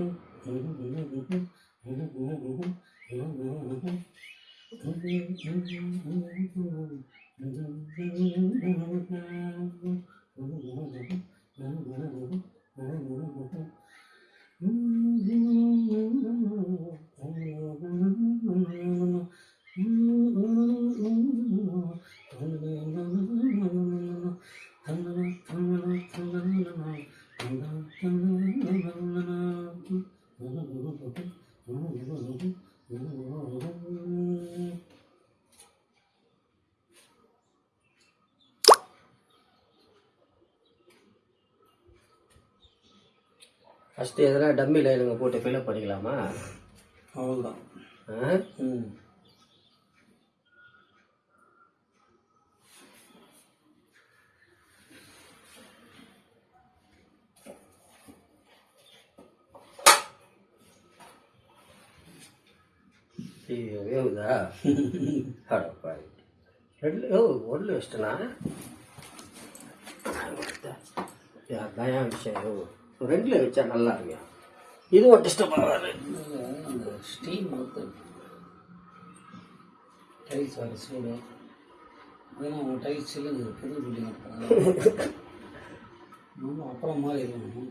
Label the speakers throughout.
Speaker 1: Mm-hmm. First எதனா dummy லைனுங்க போட்டு fill up பண்ணிக்கலாமா?
Speaker 2: அவ்வளோதான்
Speaker 1: ஆ?
Speaker 2: ம்.
Speaker 1: ஐயோ வேவுதா அடப்பாரு ரெண்டு ஓ ஒன்று வச்சிட்டனா தயா விஷயம் ஓ ரெண்டில் வச்சா நல்லா இருக்கும் இது ஒரு டிஸ்டர்ப் ஆகாது
Speaker 2: ஸ்டீம் டைல்ஸ் வர சூடு ஏன்னா டைல்ஸ் இல்லை புது பில்டிங் அப்புறம் மாதிரி இருக்கணும்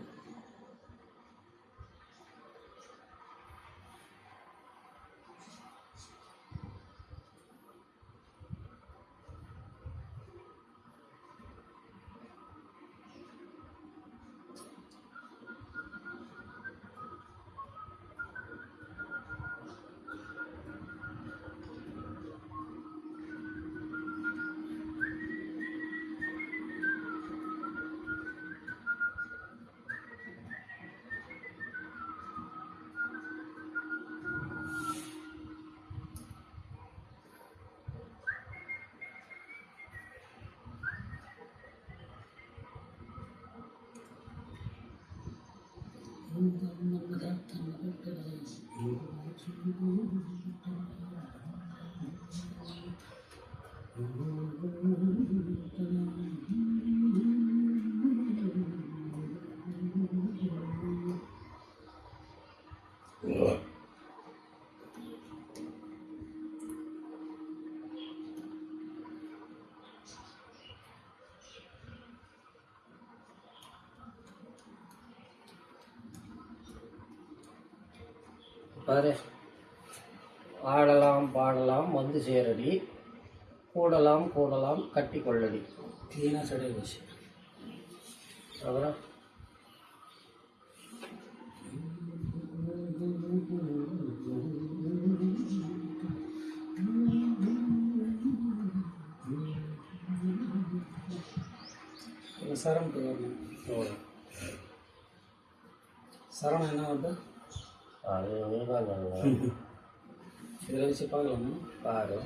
Speaker 2: மாதிரி இருக்கணும்
Speaker 1: பாரு. ஆடலாம் பாடலாம் வந்து சேரடி. கூடலாம் கூடலாம் கட்டி கொள்ளடி.
Speaker 2: க்ளீனாக சரி போச்சு
Speaker 1: அப்புறம்? Grande Paloma
Speaker 2: para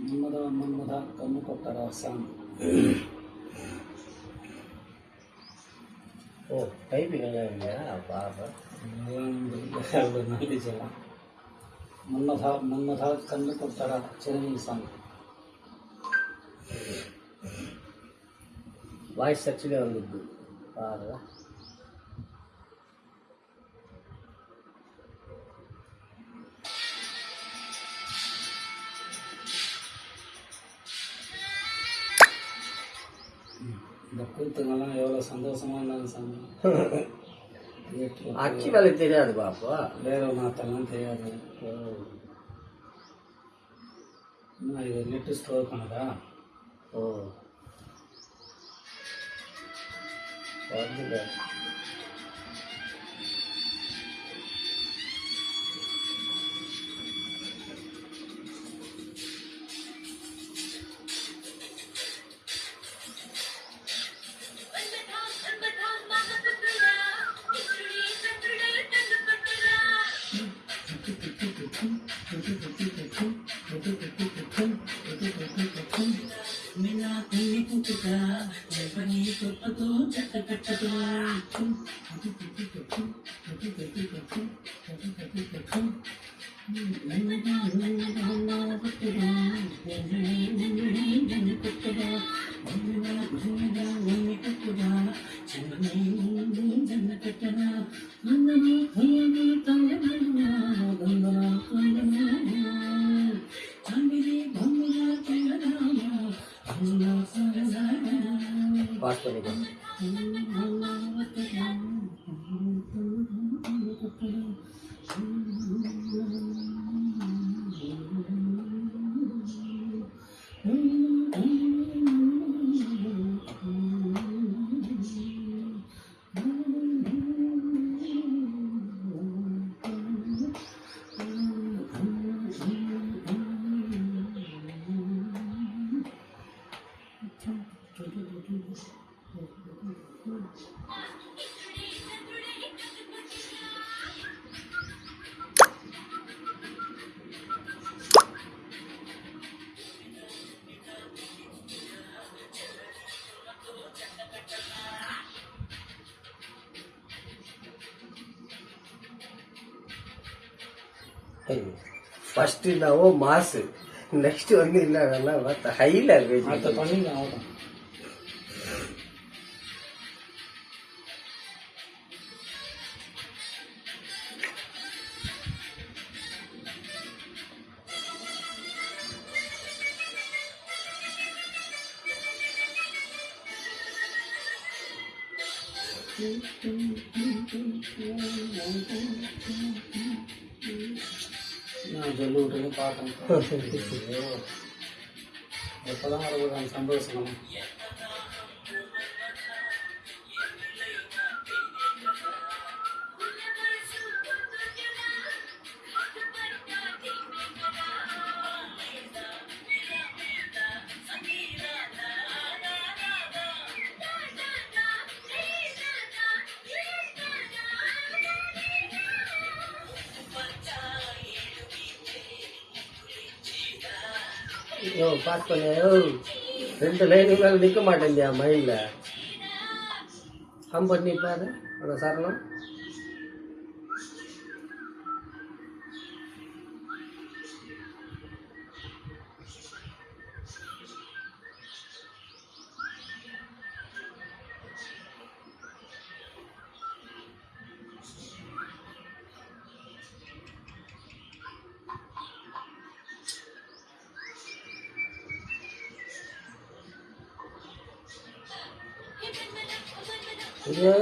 Speaker 2: ಮನ್ಮದ ಮನ್ಮದ
Speaker 1: ಕಣ್ಣು
Speaker 2: ಕೊಟ್ಟರ ಸಾಂಗ್ கண்ணு கொட்டரா சாங்
Speaker 1: ஓ டைப்பிங் எல்லாம் இல்லையா பாரு
Speaker 2: அவ்வளோ நன்றி சொல்லலாம் மன்மதா மன்மதா கண்ணு கொட்டரா எவ்வளோ சந்தோஷமா இருந்தாங்க சாமி. தியேட்டர்ல
Speaker 1: அச்சு வேலை தெரியாது பாப்பா.
Speaker 2: வேற நாத்தெல்லாம் தெரியாது. இது நெட்டு ஸ்டோர் பண்ணதா?
Speaker 1: ஓ.
Speaker 2: ஃபர்ஸ்ட் என்னவோ மாசு. நெக்ஸ்ட் வந்து என்னன்னா மற்ற ஹைல
Speaker 3: அடுத்த
Speaker 2: இருக்கு
Speaker 3: பார்க்கணும். எப்போதான் வரக்கூடாது சந்தோஷம்?
Speaker 2: பாஸ் பண்ண ரெண்டு லைனுக்கு மேலே நிற்க மாட்டேன்டியா மைண்டில் ஹம் பண்ணி பாரு அந்த சரணம். யோ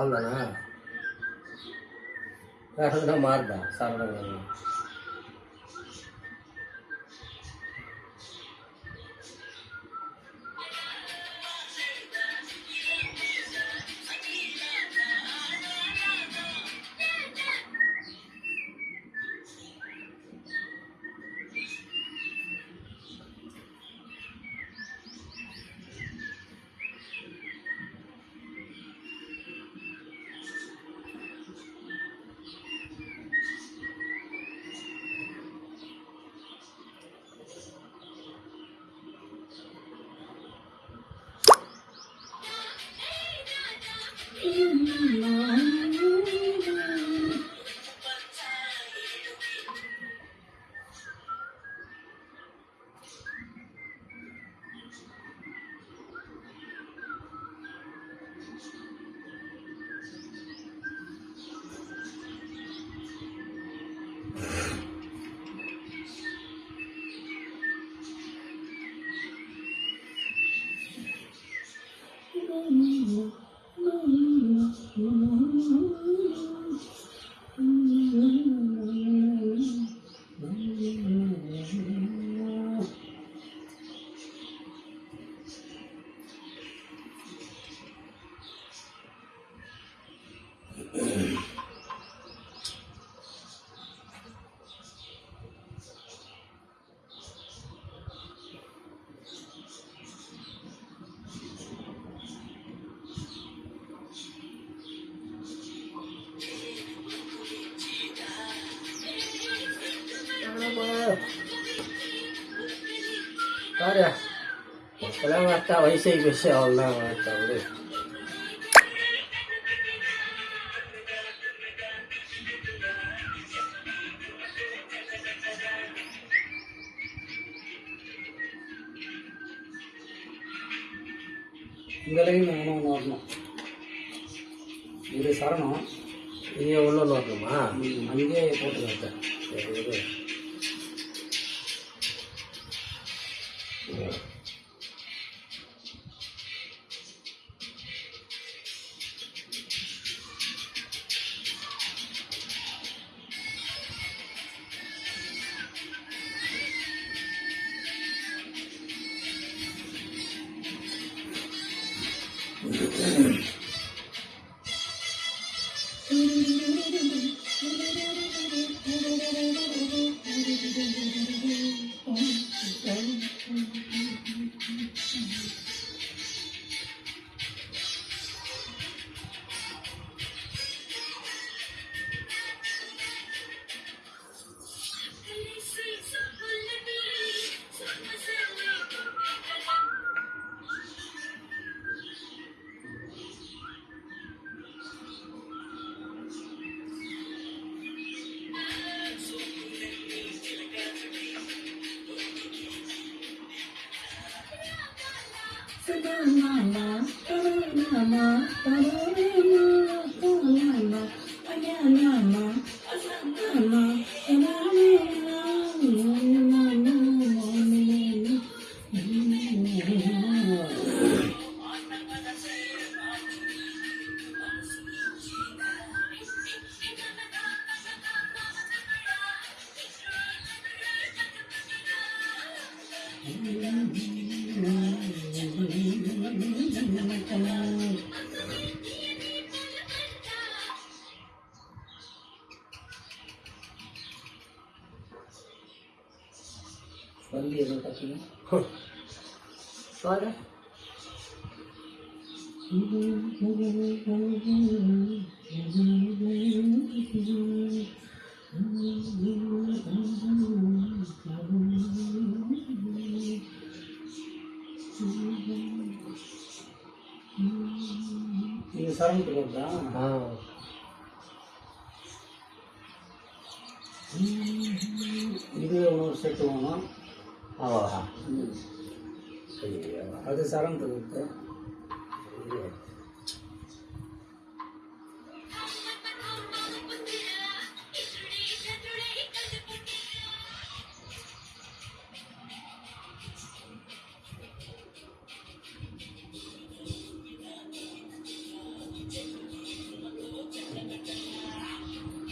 Speaker 2: அவ்வளோதானா வேறு எதுனா மாறுதா? சாப்பிட
Speaker 3: Mm-hmm.
Speaker 1: இப்போலாம் பார்த்தா வயசாகி போச்சு அவ்வளோதான் பார்த்தா விடு
Speaker 2: இந்த பார்த்தீங்க
Speaker 1: பாரு
Speaker 2: இது சரணத்துக்கு வருதா
Speaker 1: ஆ.
Speaker 2: இது அது சரணத்துக்கு வருது
Speaker 1: ஐயோ.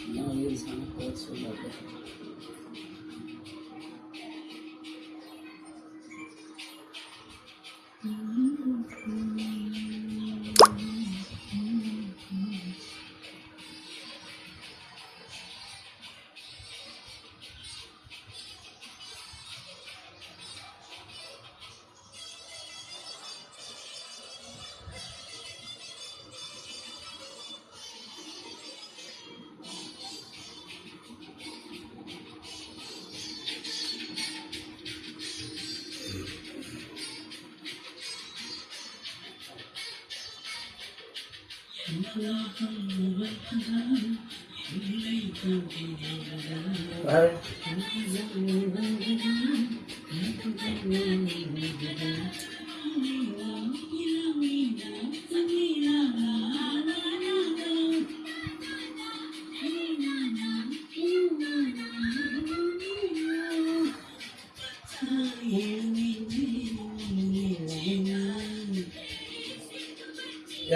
Speaker 2: இன்னும்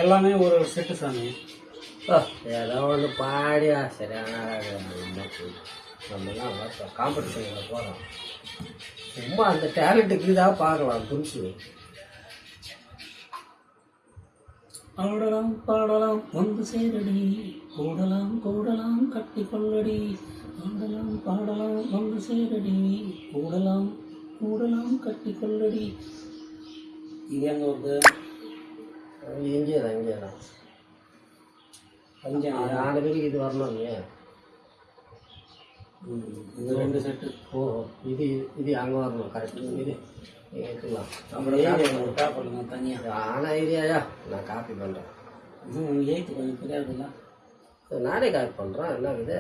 Speaker 2: எல்லாமே ஒரு ஒரு செட்டு சாமி.
Speaker 1: ஏதோ ஒன்று பாடியா சரியான நம்மலாம் காம்படிஷனில் போகிறோம் சும்மா அந்த டேலண்ட்டுக்கு தான் பார்க்கலாம் புதுசு
Speaker 2: ஆடலாம் பாடலாம் வந்து சேரடி. கூடலாம் கூடலாம் கட்டி கொள்ளடி. ஆடலாம் பாடலாம் வந்து சேரடி. கூடலாம் கூடலாம் கட்டி கொள்ளடி. இது எங்க
Speaker 1: இங்கே தான் இங்கே தான்
Speaker 2: பஞ்சாங்க
Speaker 1: நாலு பேருக்கு இது வரணும் இல்லையா?
Speaker 2: ம், இந்த ரெண்டு செட்டு
Speaker 1: ஓ இது இது அங்கே வரணும் கரெக்ட் இது
Speaker 2: அப்புறம் காப்பிடுங்க தனியாக
Speaker 1: ஆன ஐடியாயா நான் காப்பி பண்ணுறேன்
Speaker 2: எயித்து கொஞ்சம் புரியாதுல்ல
Speaker 1: நானே காப்பி பண்ணுறேன் என்ன இது?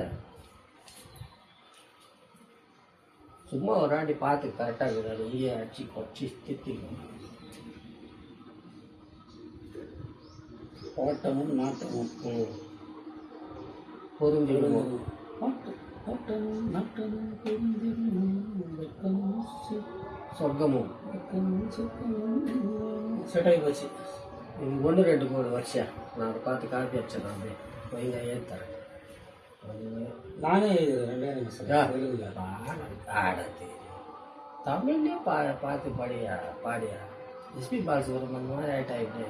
Speaker 1: சும்மா ஒரு வாட்டி பார்த்து கரெக்டாக இருக்குது. அது உரிய அடிச்சு கொச்சி தித்திக்கும்
Speaker 2: ஓட்டமும் நாட்டமும்
Speaker 1: பொருந்திடுவோம் நான் அதை பார்த்து காப்பி அடிச்சேன் நான் அப்படியே. வைங்க ஏற்றுறேன்
Speaker 2: நானே எழுதுறேன் ரெண்டாயிரம் நிமிஷம்.
Speaker 1: ஆ.
Speaker 2: எழுதுல
Speaker 1: ஆடத்து தமிழ்லேயே பா பார்த்து பாடியா பாடியா? எஸ்பி பாலசுப்ரமணியம் ஆயிட்டா இப்படி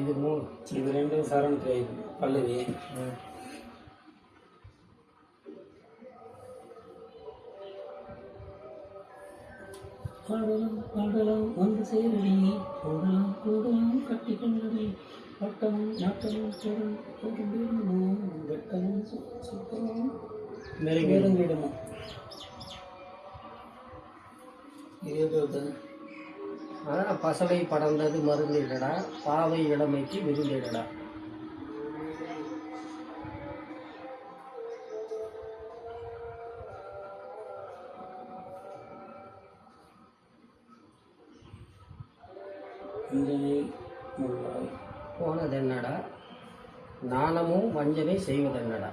Speaker 1: இது மூணு.
Speaker 2: இது ரெண்டும் சரணத்துக்கு பல்லவி. பாடலாம் பாடலாம் வந்து சேரடி கூடலாம் கூடலாம் கட்டி கொள்ளடி பட்டமும் நாட்டமும் பொருள் பொருளிடமும் வெட்டமும் சுத்தமும் நெருங்கிடமா. இருபது
Speaker 1: பசலை படர்ந்தது மருந்திடடா பாவை இளமைக்கு விருந்திடடா.
Speaker 2: அஞ்சனை முள்ளாய்
Speaker 1: போனது என்னடா நாணமும் வஞ்சனை செய்வது என்னடா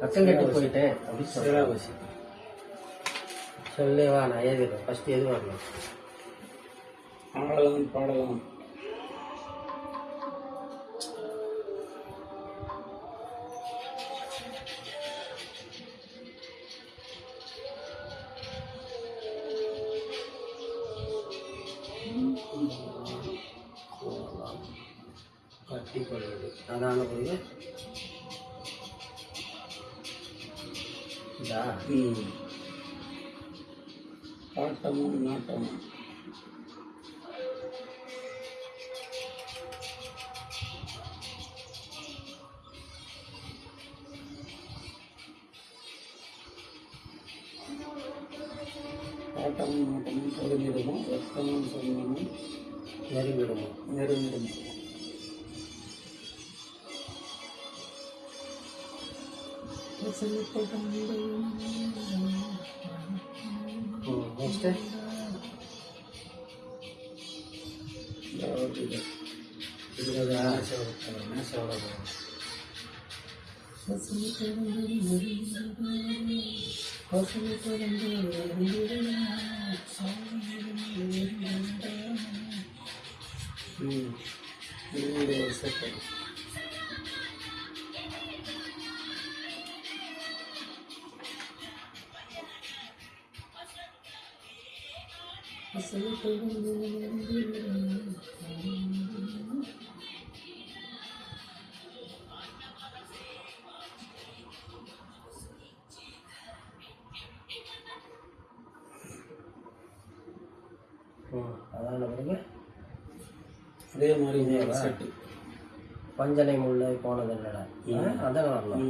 Speaker 1: ரத்தம் கட்டு போயிட்டேன் அப்படின்னு சொல்றேன்.
Speaker 2: சிராவசி
Speaker 1: சொல்லேவா நான் எழுதிடுறேன் ஃபர்ஸ்ட் எது வரணும்
Speaker 2: ஆடலாம் பாடலாம். பாட்டமும் நாட்டமும் பொருளிடமும் வெப்பமும் சொன்னமும்
Speaker 1: நெருங்கிடுமோ
Speaker 2: நெருங்கிடமும்
Speaker 1: ம் சொல்லுங்க
Speaker 2: அதே மாதிரி செட்டு
Speaker 1: பஞ்சனை முல்லை போனது என்னடா? அதான வரணும்.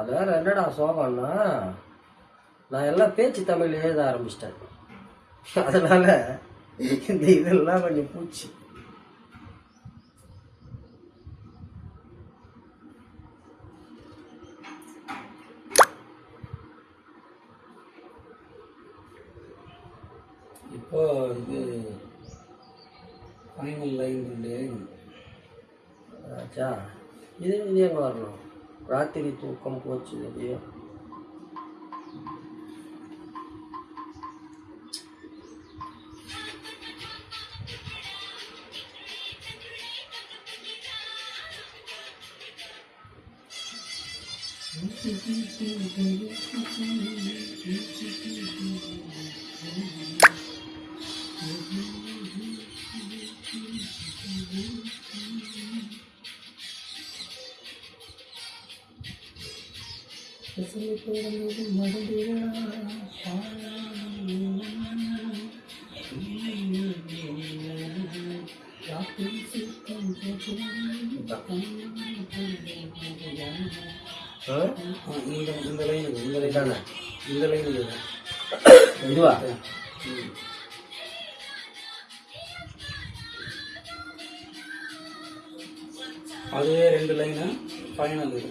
Speaker 1: அது வேற என்னடா சோகம்னா நான் எல்லாம் பேச்சு தமிழ் எழுத ஆரம்பிச்சிட்டேன். அதனால இந்த இதெல்லாம் கொஞ்சம் பூச்சி.
Speaker 2: இப்போ இது ஃபைனல் லைன் ரெண்டு
Speaker 1: ஆச்சா இது இது எங்கே வரணும்? ராத்திரி தூக்கம் போச்சு இல்லையோ
Speaker 2: ராத்திரி இந்த இந்த லைன் இந்த லைன் இந்த லைன் இது
Speaker 1: இதுவா
Speaker 2: அதுவே ரெண்டு லைனு ஃபைனல் இது.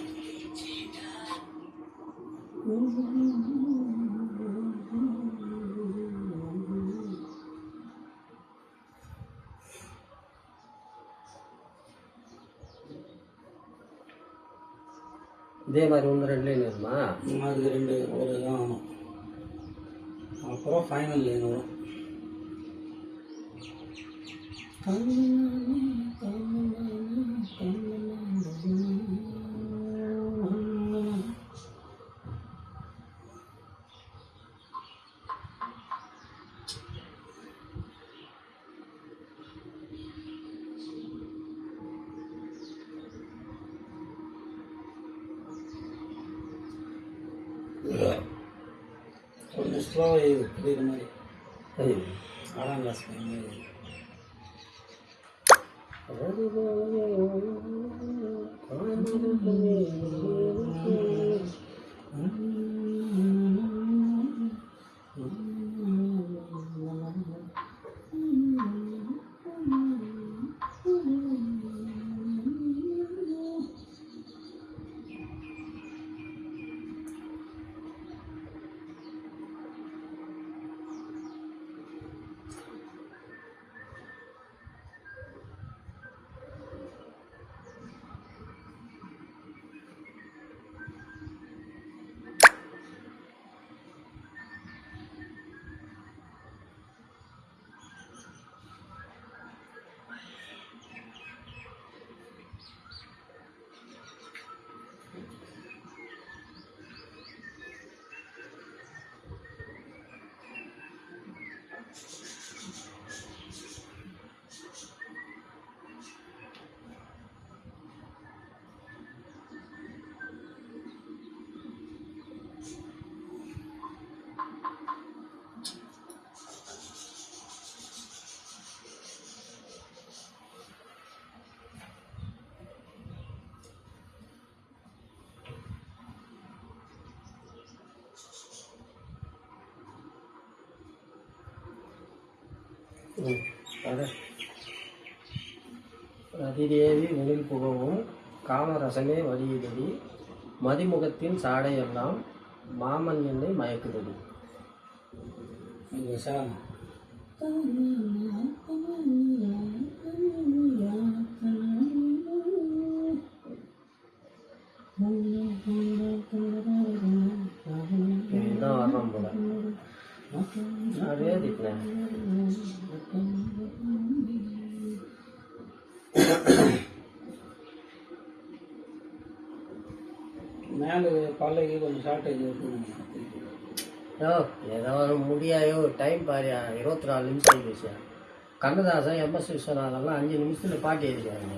Speaker 1: இதே மாதிரி ஒன்று ரெண்டு லைன் வருமா?
Speaker 2: அதுக்கு ரெண்டு ஒரு தான் ஆகும் அப்புறம் ஃபைனல் லைன் வரும்? கொஞ்சம் ஸ்லோவாக புரியுற மாதிரி
Speaker 1: சரி
Speaker 2: ஆறாம் கிளாஸ் பையன்
Speaker 1: ரதிதேவி வெளில் புகவும் காமரசமே வழியிடடி மதிமுகத்தின் சாடையெல்லாம் மாமன் என்னை மயக்குதடி.
Speaker 2: இங்கே
Speaker 1: யோ ஏதாவது முடியாயோ டைம் பாரியா? இருபத்தி நாலு நிமிஷம் ஆகிடுச்சு கண்ணதாசன் எம்எஸ் விஸ்வநாதன்லாம் அஞ்சு நிமிஷத்தில் பாட்டி எழுதிக்காங்க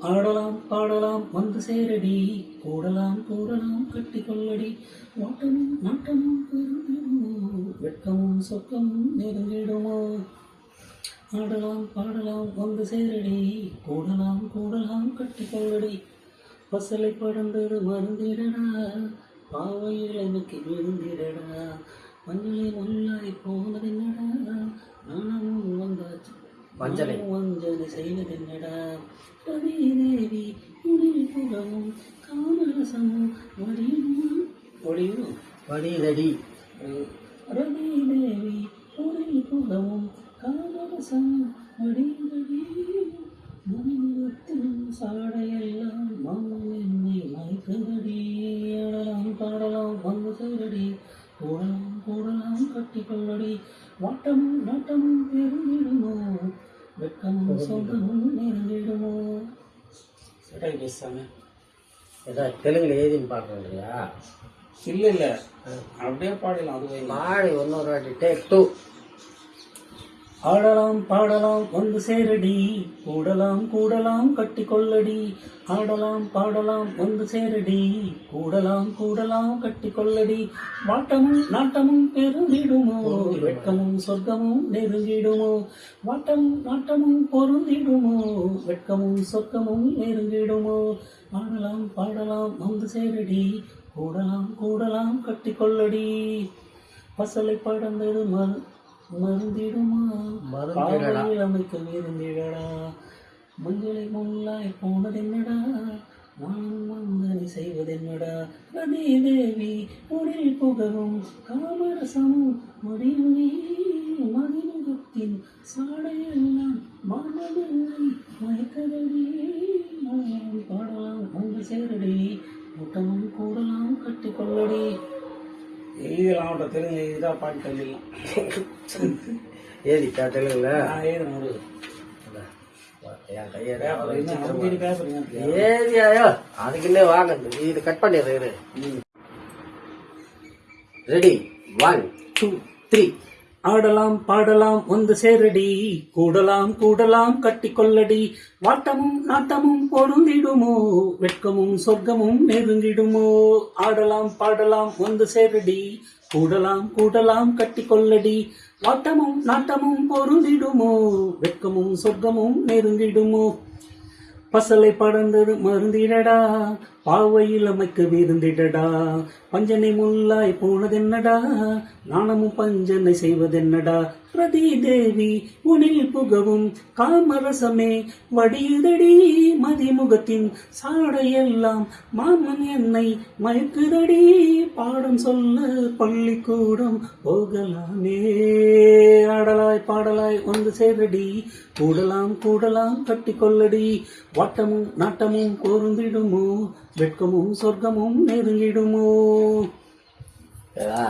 Speaker 2: ஆடலாம் பாடலாம் வந்து சேரடி. கூடலாம் கூடலாம் கட்டி கொள்ளடி. ஓட்டமும் நாட்டமும் வெட்கமும் சொக்கமும் நெருங்கிடுமோ? ஆடலாம் பாடலாம் வந்து சேரடி. கூடலாம் கூடலாம் கட்டி கொள்ளடி. பசலை படந்தது மருந்திடடா பாவையில் எனக்கு விழுந்திடடா. மஞ்சளை முல்லாய் போனதென்னடா? நானும் வந்தாச்சு.
Speaker 1: மஞ்சளை.
Speaker 2: வஞ்சனை செய்வதென்னடா ரவி தேவி உடல் புறமும் காமரசமும் வடியும் வடியும்
Speaker 1: வடிதடி.
Speaker 2: ரவி தேவி உடல் புறமும் காமரசமும் வடிவடி மனமுகத்தின் சாடையெல்லாம் மனம் என்னை மயக்குதடி கூடலாம் கூடலாம் கட்டி கொள்ளடி. வாட்டமும் நாட்டமும் பெருந்திடுமோ வெட்கமும் சொந்தமும் நெருங்கிடுமோ சரி பேசாம
Speaker 1: ஏதாவது தெலுங்குல எழுதின்னு பார்க்கலையா
Speaker 2: இல்லை இல்லை. அப்படியே பாடலாம் அதுவே.
Speaker 1: பாடி இன்னொரு வாட்டி. டேக் டூ
Speaker 2: ஆடலாம் பாடலாம் வந்து சேரடி. கூடலாம் கூடலாம் கட்டி கொள்ளடி ஆடலாம் பாடலாம் வந்து சேரடி. கூடலாம் கூடலாம் கட்டி கொள்ளடி வாட்டமும் நாட்டமும் பெருந்திடுமோ? வெட்கமும் சொர்க்கமும் நெருங்கிடுமோ? வாட்டமும் நாட்டமும் பொருந்திடுமோ? வெட்கமும் சொர்க்கமும் நெருங்கிடுமோ? ஆடலாம் பாடலாம் வந்து சேரடி. கூடலாம் கூடலாம் கட்டி கொள்ளடி பசலை படந்தது மறு மருந்திடுமா
Speaker 1: மருந்திடடா.
Speaker 2: காவலில் அமைக்க விருந்திடடா மஞ்சளை முள்ளாய் போனதென்னடா? நானும் மந்தனை செய்வதென்னடா? நதி தேவி உடல் புகவும் காமரசமும் முடியும் நீ. மதிமுகத்தின் சாடையெல்லாம் மாணவனை மயக்கதடி பாடலாம். வந்து சேரடி கூட்டமும் கூடலாம் கட்டி எழுதலாம் அவட்ட தெலுங்கு இதாக பாட்டு எழுதலாம்
Speaker 1: ஏதிக்கா தெலுங்குல?
Speaker 2: எழுதுறேன் ஒரு
Speaker 1: என் கையை
Speaker 2: பேப்பர் என்ன அஞ்சு பேப்பர்
Speaker 1: ஏதியாயோ அதுக்குன்னே வாங்க இது கட் பண்ணிடுறேன் ரெடி ஒன் டூ த்ரீ
Speaker 2: ஆடலாம் பாடலாம் வந்து சேரடி. கூடலாம் கூடலாம் கட்டி கொள்ளடி வாட்டமும் நாட்டமும் பொருந்திடுமோ? வெட்கமும் சொர்க்கமும் நெருங்கிடுமோ? ஆடலாம் பாடலாம் வந்து சேரடி. கூடலாம் கூடலாம் கட்டி கொள்ளடி வாட்டமும் நாட்டமும் பொருந்திடுமோ? வெட்கமும் சொர்க்கமும் நெருங்கிடுமோ? பசலை படந்தது மருந்திடடா பாவையில் அமைக்க வீருந்திடடா பஞ்சனை முள்ளாய் போனதென்னடா. நாணமும் பஞ்சனை செய்வதென்னடா. ரதி தேவி உனில் புகவும் காமரசமே வடியுதடி. மதிமுகத்தின் சாடையெல்லாம் மாமன் என்னை மயக்குதடி. பாடம் சொல்ல பள்ளிக்கூடம் போகலாமே. ஆடலாய் பாடலாய் வந்து சேரடி கூடலாம் கூடலாம் கட்டி கொள்ளடி. வாட்டமும் நாட்டமும் பொருந்திடுமோ வெட்கமும் சொர்க்கமும் நெருங்கிடுமோ?
Speaker 1: ஏதா